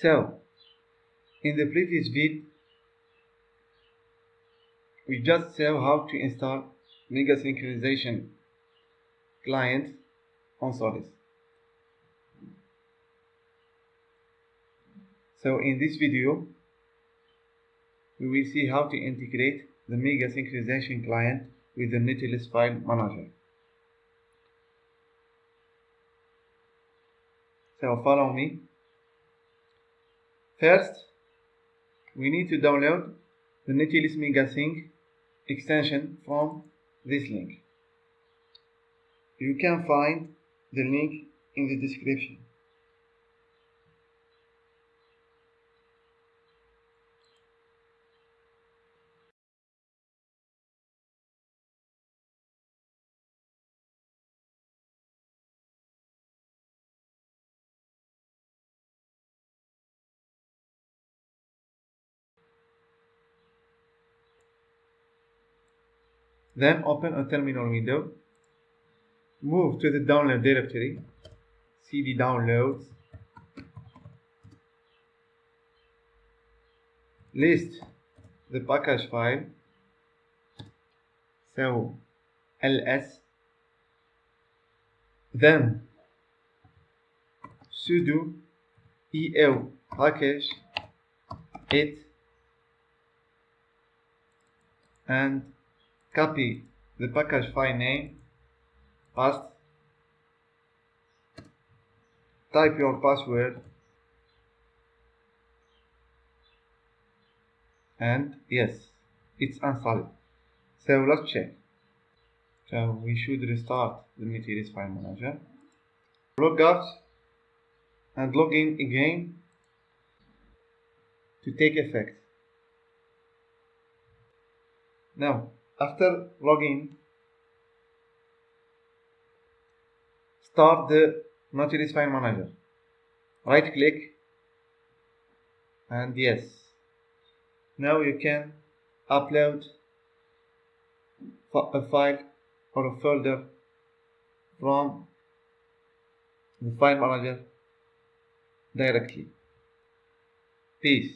So, in the previous vid, we just saw how to install Mega Synchronization client on Solus. So in this video, we will see how to integrate the Mega Synchronization client with the Nautilus File Manager. So follow me. First, we need to download the Nautilus MegaSync extension from this link. You can find the link in the description. Then open a terminal window. Move to the download directory. CD downloads. List the package file. So ls. Then sudo eo package it and copy the package file name, paste, type your password, and yes, it's installed. So let's check. So we should restart the Nautilus File Manager. Log out and log in again to take effect. Now after login, start the Nautilus File Manager. Right click and yes. Now you can upload a file or a folder from the file manager directly. Peace.